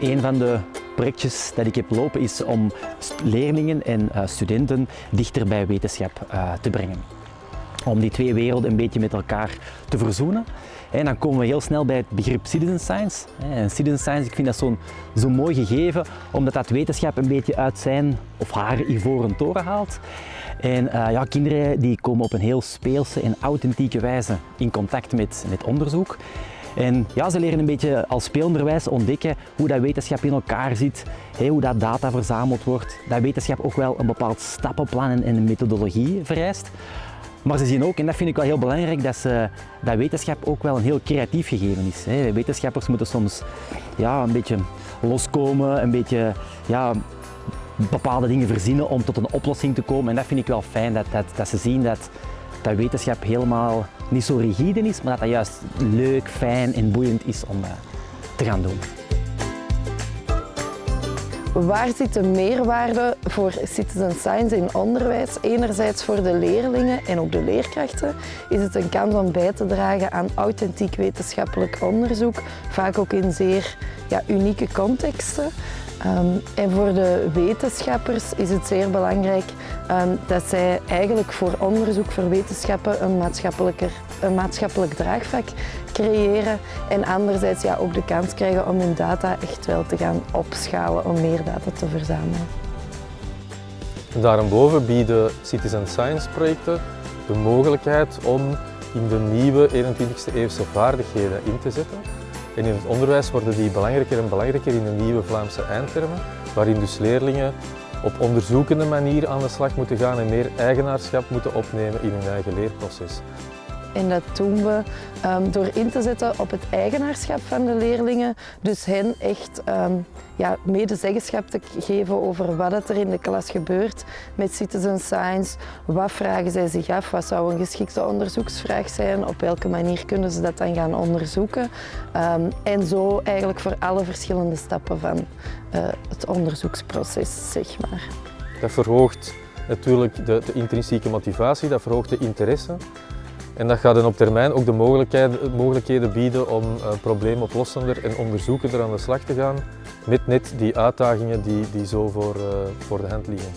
Een van de projectjes dat ik heb lopen is om leerlingen en uh, studenten dichter bij wetenschap uh, te brengen. Om die twee werelden een beetje met elkaar te verzoenen. En dan komen we heel snel bij het begrip citizen science. En citizen science, ik vind dat zo'n zo mooi gegeven, omdat dat wetenschap een beetje uit zijn of haar ivoren toren haalt. En uh, ja, kinderen die komen op een heel speelse en authentieke wijze in contact met, met onderzoek. En ja, ze leren een beetje als speelonderwijs ontdekken hoe dat wetenschap in elkaar zit, hoe dat data verzameld wordt, dat wetenschap ook wel een bepaald stappenplan en een methodologie vereist. Maar ze zien ook, en dat vind ik wel heel belangrijk, dat, ze, dat wetenschap ook wel een heel creatief gegeven is. Wetenschappers moeten soms ja, een beetje loskomen, een beetje ja, bepaalde dingen verzinnen om tot een oplossing te komen. En dat vind ik wel fijn, dat, dat, dat ze zien dat, dat wetenschap helemaal niet zo rigide is, maar dat dat juist leuk, fijn en boeiend is om uh, te gaan doen. Waar zit de meerwaarde voor citizen science in onderwijs? Enerzijds voor de leerlingen en ook de leerkrachten is het een kans om bij te dragen aan authentiek wetenschappelijk onderzoek, vaak ook in zeer ja, unieke contexten. Um, en voor de wetenschappers is het zeer belangrijk dat zij eigenlijk voor onderzoek, voor wetenschappen een, maatschappelijker, een maatschappelijk draagvlak creëren. En anderzijds ja, ook de kans krijgen om hun data echt wel te gaan opschalen, om meer data te verzamelen. Daarboven bieden citizen science projecten de mogelijkheid om in de nieuwe 21e eeuwse vaardigheden in te zetten. En in het onderwijs worden die belangrijker en belangrijker in de nieuwe Vlaamse eindtermen, waarin dus leerlingen op onderzoekende manier aan de slag moeten gaan en meer eigenaarschap moeten opnemen in hun eigen leerproces. En dat doen we um, door in te zetten op het eigenaarschap van de leerlingen. Dus hen echt um, ja, medezeggenschap te geven over wat er in de klas gebeurt met citizen science. Wat vragen zij zich af? Wat zou een geschikte onderzoeksvraag zijn? Op welke manier kunnen ze dat dan gaan onderzoeken? Um, en zo eigenlijk voor alle verschillende stappen van uh, het onderzoeksproces, zeg maar. Dat verhoogt natuurlijk de, de intrinsieke motivatie, dat verhoogt de interesse. En dat gaat dan op termijn ook de mogelijkheden, mogelijkheden bieden om uh, probleemoplossender en onderzoekender aan de slag te gaan met net die uitdagingen die, die zo voor, uh, voor de hand liggen.